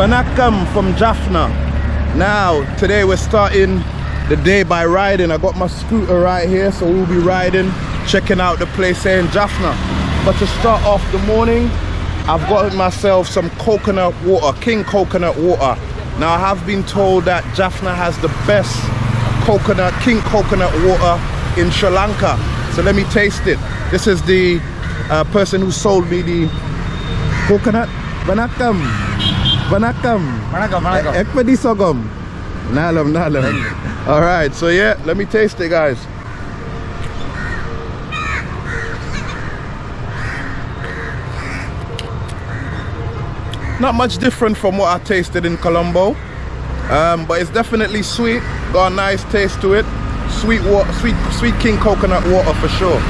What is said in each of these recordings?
Banakam from Jaffna. Now, today we're starting the day by riding. I got my scooter right here, so we'll be riding, checking out the place here in Jaffna. But to start off the morning, I've got myself some coconut water, King coconut water. Now I have been told that Jaffna has the best coconut, King coconut water in Sri Lanka. So let me taste it. This is the uh, person who sold me the coconut. Vanakam. Vanakam. Vanakkam, vanakkam. Ekpadi sogom. Nalam, nalam. All right, so yeah, let me taste it, guys. Not much different from what I tasted in Colombo, um, but it's definitely sweet. Got a nice taste to it. Sweet water, sweet, sweet king coconut water for sure.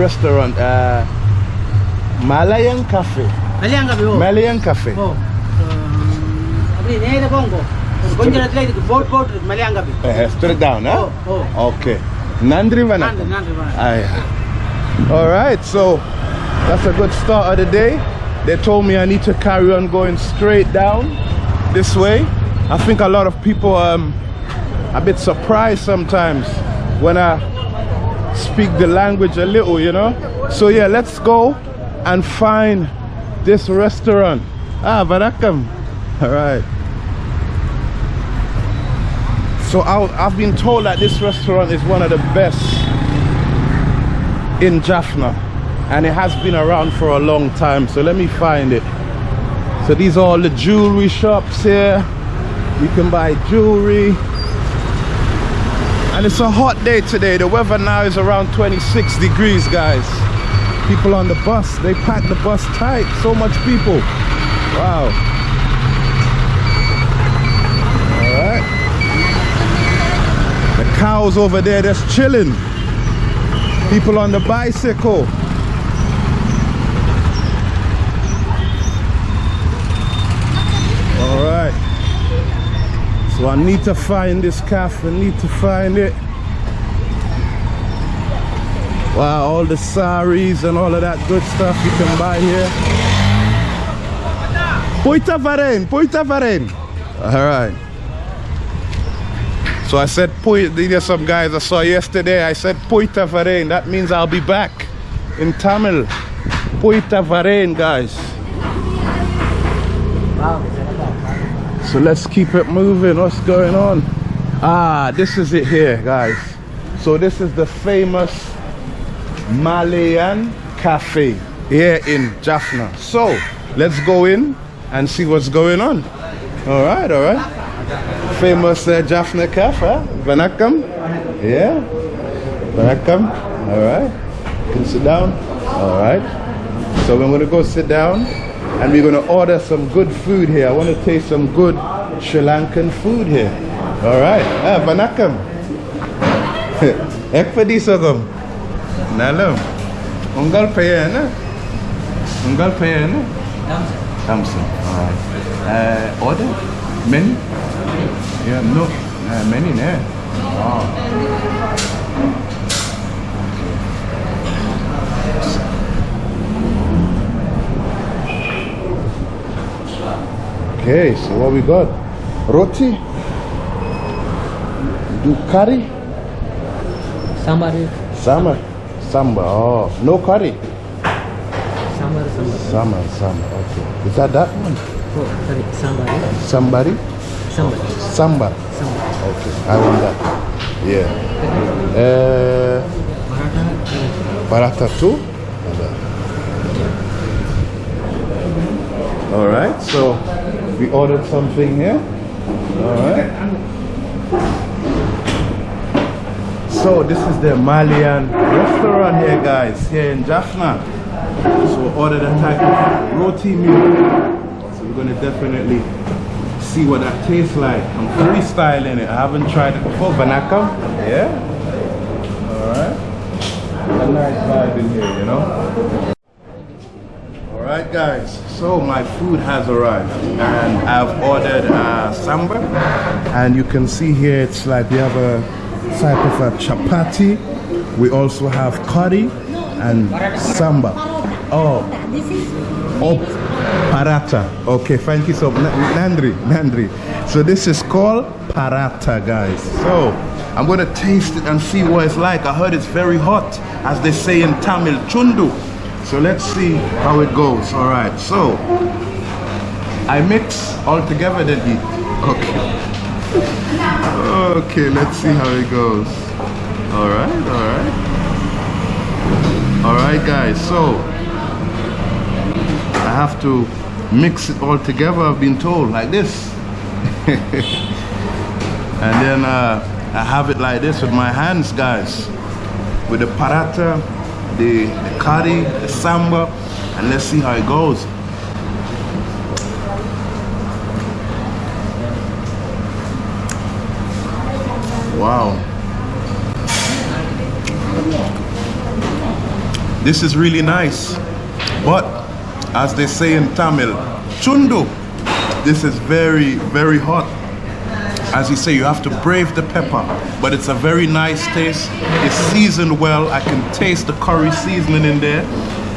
restaurant, uh, Malayan Cafe. Malayan Cafe. Oh. Malayan Cafe. Oh. Uh, straight down, huh? Oh, oh. Okay. Nandri Vana. All right, so that's a good start of the day. They told me I need to carry on going straight down this way. I think a lot of people um, a bit surprised sometimes when I speak the language a little, you know. So yeah, let's go and find this restaurant. Ah, Varakam. All right. So I, I've been told that this restaurant is one of the best in Jaffna and it has been around for a long time so let me find it so these are all the jewelry shops here you can buy jewelry and it's a hot day today. The weather now is around 26 degrees guys. People on the bus they pack the bus tight. So much people. Wow. All right the cows over there just chilling. People on the bicycle all right so i need to find this cafe i need to find it wow all the saris and all of that good stuff you can buy here Poita Varen, Poita Varen. All right. So I said, there's some guys I saw yesterday. I said, Poita Varen. That means I'll be back in Tamil. Poita Varen, guys. So let's keep it moving. What's going on? Ah, this is it here, guys. So this is the famous Malayan Cafe here in Jaffna. So let's go in and see what's going on. All right, all right famous uh, Jaffna Cafe. Vanakam. Yeah. Vanakam. All right. You can sit down. All right. So we're going to go sit down and we're going to order some good food here. I want to taste some good Sri Lankan food here. All right. Ah, Vanakam. Ekpadi sogam. Nalam. Ungal paya na? Ungal paya na? Thompson. All right. Uh, order? Many? Yeah, no, uh, many there. Wow. Okay, so what we got? Roti? Do curry? Sambar. Sambar. Sambar. Oh, no curry. Sambar. Sambar. Sambar. Okay. Is that that one? Oh. Sambari. Sambari. Sambar. Sambar. Sambar. Okay, I want that. Yeah. Uh, paratha too. All right. So we ordered something here. All right. So this is the Malayan restaurant here, guys, here in Jaffna. So we ordered a type of roti meal. So we're gonna definitely see what that tastes like. I'm freestyling it. I haven't tried it before. Vanakam, yeah. All right. A nice vibe in here, you know. All Right guys, so my food has arrived and I've ordered uh, samba and you can see here it's like we have a type of a chapati. We also have curry and samba. Oh, oh, parata. Okay, thank you so much. Nandri, Nandri. So this is called parata guys. So I'm gonna taste it and see what it's like. I heard it's very hot as they say in Tamil, chundu. So let's see how it goes. All right, so I mix all together then eat. Okay. Okay, let's see how it goes. All right, all right. All right, guys, so I have to mix it all together, I've been told, like this. and then uh, I have it like this with my hands, guys. With the parata, the, the the samba, and let's see how it goes. Wow. This is really nice. But as they say in Tamil, chundu. This is very, very hot. As you say, you have to brave the pepper, but it's a very nice taste. It's seasoned well. I can taste the curry seasoning in there.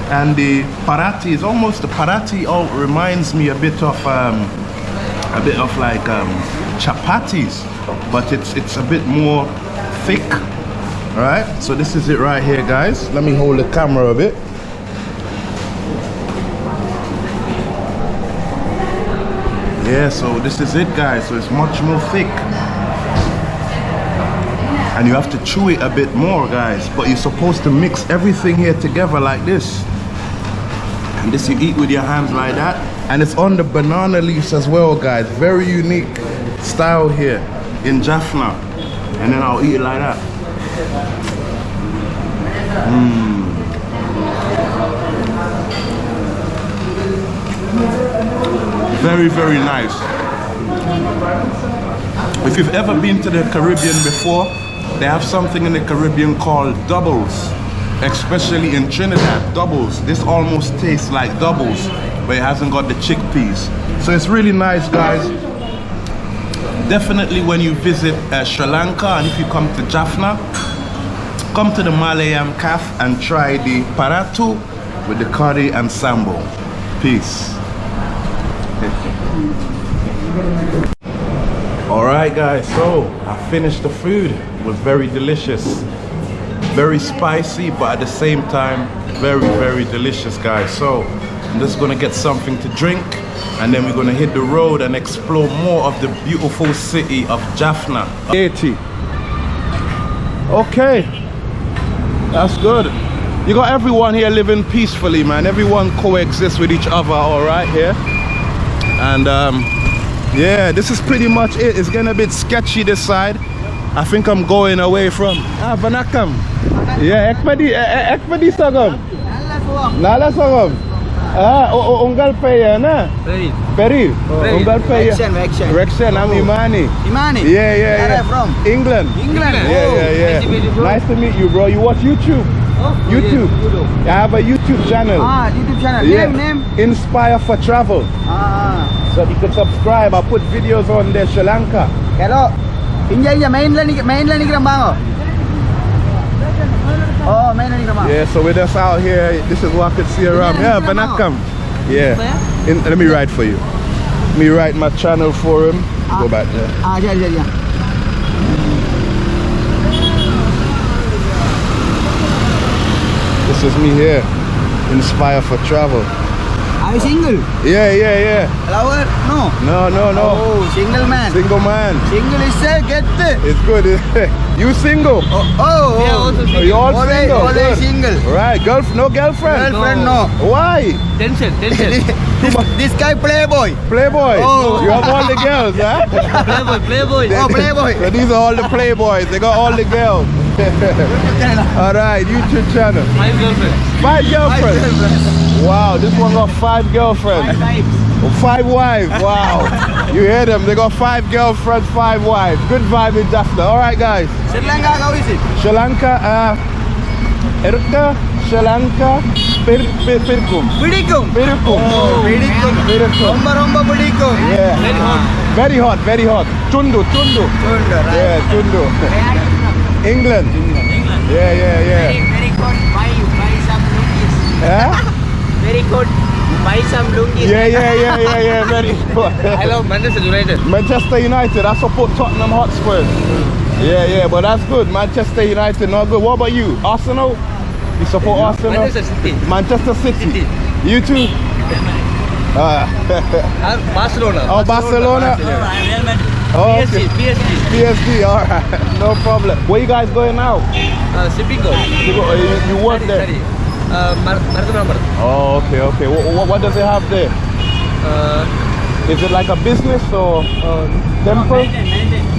And the parati is almost, the parati all reminds me a bit of, um, a bit of like um, chapatis, but it's, it's a bit more thick. All right, so this is it right here, guys. Let me hold the camera a bit. Yeah, so this is it guys. So it's much more thick. And you have to chew it a bit more guys. But you're supposed to mix everything here together like this. And this you eat with your hands like that. And it's on the banana leaves as well guys. Very unique style here in Jaffna. And then I'll eat it like that. Mmm. Very very nice. If you've ever been to the Caribbean before they have something in the Caribbean called doubles. Especially in Trinidad doubles. This almost tastes like doubles but it hasn't got the chickpeas. So it's really nice guys. Definitely when you visit uh, Sri Lanka and if you come to Jaffna come to the Malayan Cafe and try the paratu with the curry and sambo. Peace all right guys so i finished the food. It was very delicious. Very spicy but at the same time very very delicious guys. So i'm just gonna get something to drink and then we're gonna hit the road and explore more of the beautiful city of jaffna. 80 okay that's good. You got everyone here living peacefully man. Everyone coexists with each other all right here. And um, yeah this is pretty much it. It's getting a bit sketchy this side. I think I'm going away from ah Vanakam yeah ekpedi ekpedi sagam nala sagam ah unggal paya na? Peri. Unggal paya. Rection, Rection I'm Imani. Imani? yeah yeah Where yeah are you from? England. England? yeah Oh, yeah yeah. Nice to meet you, bro. nice to meet you watch YouTube? Oh, YouTube. I have a YouTube channel. Ah, YouTube channel. yeah. Name, name? Inspire for Travel. Ah, so you could subscribe. I put videos on there, Sri Lanka. Hello. India. India. mainland mainland bango. Oh? oh, mainland. Yeah, so we're just out here. This is what I could see around. Yeah, Vanakam. Yeah. In, let me write for you. Let me write my channel for him. Ah. Go back there. Ah, yeah, yeah, yeah. This is me here. Inspire for travel. Are you single? Yeah, yeah, yeah. Lover? No. No, no, no. Oh, single man. Single man. Single is a get. It's good. you single? Oh, oh. Yeah, also oh, Are you all Always- single? always Good. single. Right. Girl, no girlfriend? Girlfriend, no. Why? Tension, tension. this, this guy playboy. Playboy. Oh. You have all the girls, huh? playboy, playboy. Oh, playboy. So these are all the playboys. They got all the girls. All right, YouTube channel. Five girlfriends. Five girlfriends. Five girlfriends. Wow, this one got five girlfriends. Five wives. Five wives. Wow. you hear them? They got five girlfriends, five wives. Good vibe in Jaffna. All right, guys. Sri Lanka, how is it? Sri Lanka, uh, Erka, Sri Lanka, Pir Pir Pirkum. Pidikum. Pidikum. Oh, Pidikum. Pidikum. Romba Romba Pidikum. Yeah. Very hot. Very hot. Very hot. Tundu. Tundu. Tundu. Right. Yeah, Tundu. England. England. Yeah, yeah, yeah. very very good buy buy some lungis Yeah? very good buy some lungis Yeah, yeah, yeah, yeah, yeah. Very good. I love Manchester United Manchester United. I support Tottenham Hotspurs. Yeah, yeah, but that's good. Manchester United, not good. What about you? Arsenal? You support Arsenal? Manchester City Manchester City. City. You too? Ah. Uh, Barcelona Oh, Barcelona. Real Madrid Oh, PSG okay. PSG PSG, all right. No problem. Where you guys going now? uh, Sipico You, go, you, you work there? Sorry, Uh, Mar Martha Oh, okay, okay. What, what, does it have there? uh, Is it like a business or uh, temple? Sipico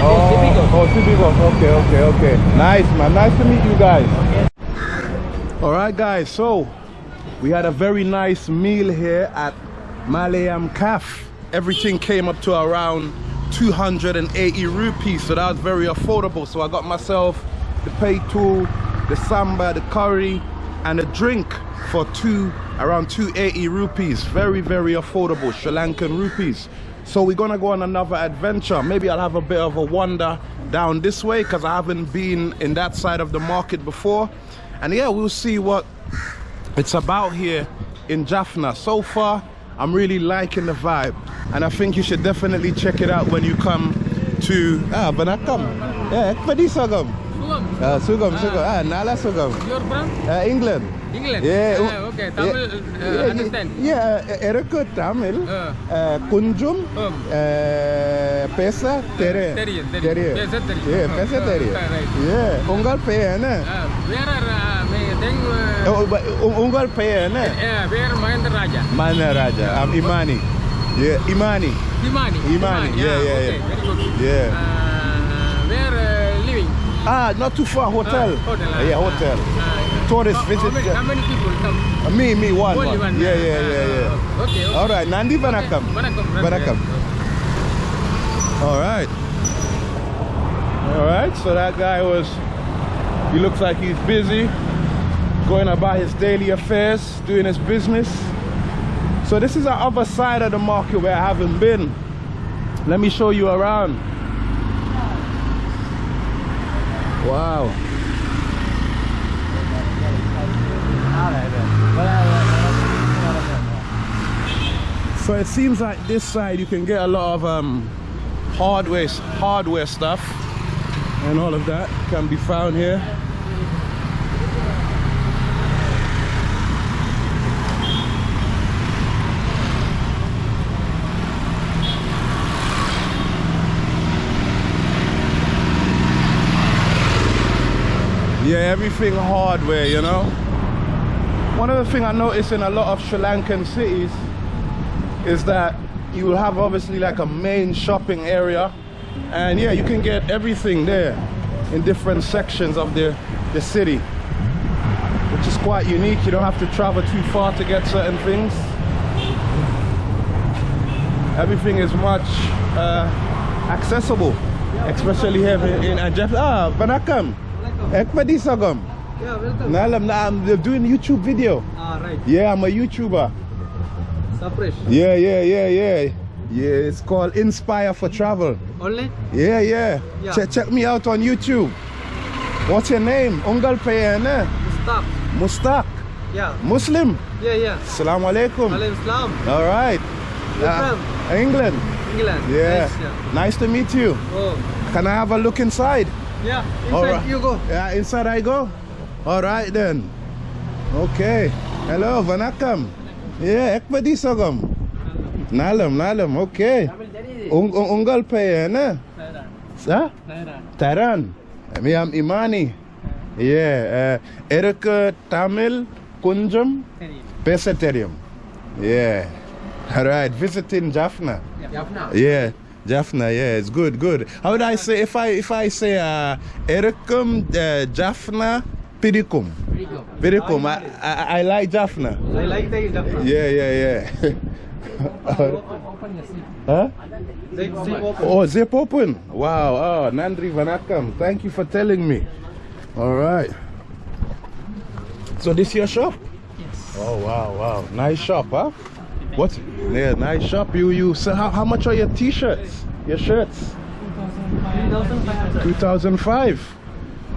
Oh, oh, Tibigo. Okay, okay, okay. Nice, man. Nice to meet you guys. Okay. All right, guys. So we had a very nice meal here at Malayan Caf. Everything came up to around 280 rupees, so that was very affordable. So I got myself the pay tool, the samba, the curry, and a drink for two around 280 rupees. Very, very affordable Sri Lankan rupees. So we're gonna go on another adventure. Maybe I'll have a bit of a wander down this way because I haven't been in that side of the market before. And yeah, we'll see what it's about here in Jaffna. So far, I'm really liking the vibe and I think you should definitely check it out when you come to ah come, Yeah, Ekpadisagam. Sugam. Uh, Sugam, ah. Sugam. Ah, Nala Sugam. Your brand? Uh, England. England. Yeah. Oh, uh, okay. Tamil yeah. Uh, understand. Yeah, eh, eh, Erika Tamil. Uh. Kunjum. Um. Uh, pesa Tere. Teriye. Teriye. Pesa Teriye. Yeah, Pesa Teriye. Uh, right. Yeah. Ungal pay, na? Uh, where are uh, tengo... Eh, oh, oh, uh, un, oh, un, golpe, ¿no? Eh, eh, eh ver Mahendra Raja. Mahendra I'm um, Imani. Yeah, Imani. Imani. Imani. Imani. Yeah, yeah, yeah. Okay, yeah. very good. Yeah. Uh, where uh, living? Ah, not too far. Hotel. Ah, hotel. Ah. yeah, hotel. Tourist how, visit. How many, how many people come? Uh, me, me, one. One. one. Yeah, yeah, yeah, yeah. Okay, okay, All right, Nandi Banakam. Okay. Banakam. come. All right. All right, so that guy was, he looks like he's busy going about his daily affairs, doing his business. So this is the other side of the market where I haven't been. Let me show you around. Wow. So it seems like this side you can get a lot of um, hardware, hardware stuff and all of that can be found here. Yeah, everything hardware, you know. One other thing I notice in a lot of Sri Lankan cities is that you will have obviously like a main shopping area. And yeah you can get everything there in different sections of the the city which is quite unique. You don't have to travel too far to get certain things. Everything is much uh, accessible especially here in, in ah Banakam Ekpadi Sagam Yeah, welcome. Nalam na I'm doing YouTube video Ah, right. yeah I'm a YouTuber Suppress. Yeah, yeah, yeah, yeah. Yeah, it's called Inspire for Travel. Only? Yeah, yeah. Yeah. Check, check me out on YouTube. What's your name? Ungal Payana. Stop. Mustaq. Yeah. Muslim. Yeah, yeah. Assalamu alaikum. Alaykum salam. All right. Uh, from? England. England. Yeah. Nice, yeah. Nice to meet you. Oh. Can I have a look inside? Yeah. All Inside right. you go. Yeah, inside I go. All right then. Okay. Hello, Vanakam. Yeah, ekpadi sagam. Nalam, nalam. Okay. Ung, ung, unggal payana. Sa? Taran. Me am Imani. Yeah. Uh, Erika Tamil Kunjam Pesaterium. Yeah. All right. Visiting Jaffna. Jaffna. Yeah. Jaffna, yeah, it's good, good. How would I say if I if I say uh Erikum uh, Jaffna Pidikum? Pidikum. I, I I like Jaffna. I like the Jaffna. Yeah, yeah, yeah. huh? Zip, zip open. Oh, zip open. Wow. Oh, Nandri Vanakam. Thank you for telling me. All right. So this your shop? Yes. Oh wow, wow. Nice shop, huh? What? Yeah, nice shop. You you so how, how much are your t-shirts? Your shirts? 2005. 2005.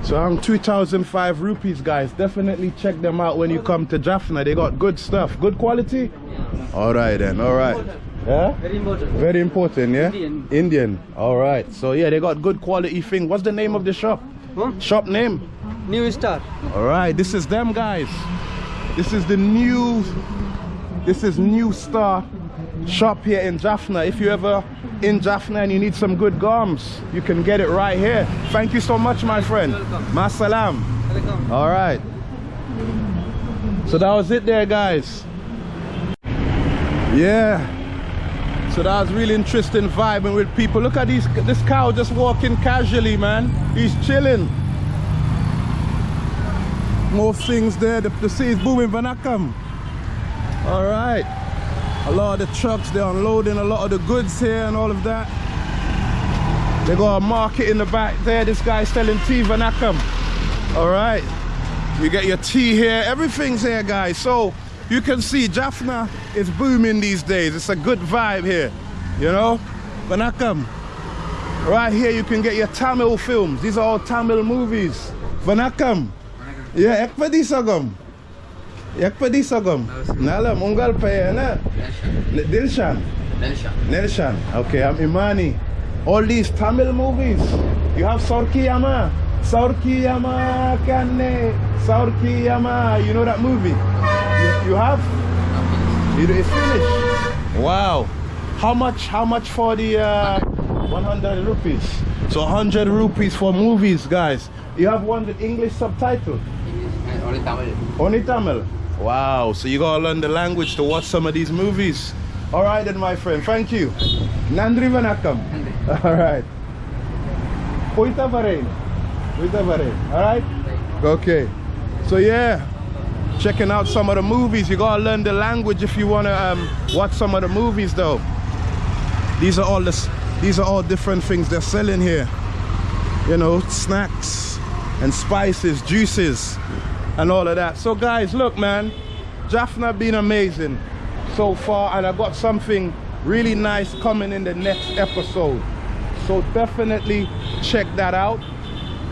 So I'm 2005 rupees guys. Definitely check them out when you come to Jaffna. They got good stuff. Good quality? All right then. All right. Yeah? Very important. Very important, yeah? Indian. Indian. All right. So yeah, they got good quality thing. What's the name of the shop? Huh? Shop name? New Star. All right, this is them guys. This is the new, this is New Star shop here in Jaffna. If you ever in Jaffna and you need some good gums, you can get it right here. Thank you so much, my friend. Masalam. All right. So that was it there, guys. Yeah. So that was really interesting vibing with people. Look at these this cow just walking casually, man. He's chilling. More things there. The, the sea is booming, Vanakam. All right. A lot of the trucks, they're unloading a lot of the goods here and all of that. They got a market in the back there. This guy's selling tea, Vanakam. All right. You get your tea here. Everything's here, guys. So you can see Jaffna is booming these days. It's a good vibe here, you know? Vanakam. Right here, you can get your Tamil films. These are all Tamil movies. Vanakam. Yeah, ek padi sagam. Ek padi sagam. Nala mungal pa na. Dilshan. Nelshan. Okay, I'm Imani. All these Tamil movies. You have Sorki Yama. Sorki Yama Kanne. Sorki Yama. You know that movie? You, you have? It is finished. Wow. How much how much for the uh 100 rupees? So 100 rupees for movies, guys. You have one with English subtitle. Only Tamil. Only Tamil. Wow, so you gotta learn the language to watch some of these movies. All right then, my friend. Thank you. Nandri Vanakam. All right. Poita Varain. Poita Varain. All right. Okay. So yeah, checking out some of the movies. You gotta learn the language if you wanna um, watch some of the movies, though. These are all this. These are all different things they're selling here. You know, snacks and spices, juices, and all of that. So guys, look, man, Jaffna been amazing so far, and I got something really nice coming in the next episode. So definitely check that out.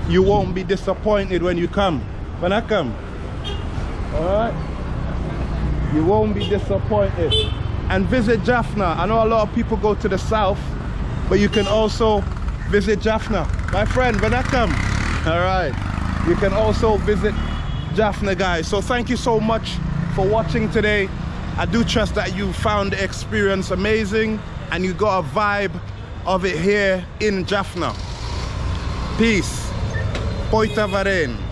You won't be disappointed when you come. When I come, all right? You won't be disappointed. And visit Jaffna. I know a lot of people go to the south, but you can also visit Jaffna. My friend, when I come, all right, you can also visit Jaffna, guys. So thank you so much for watching today. I do trust that you found the experience amazing and you got a vibe of it here in Jaffna. Peace. Poita Varen.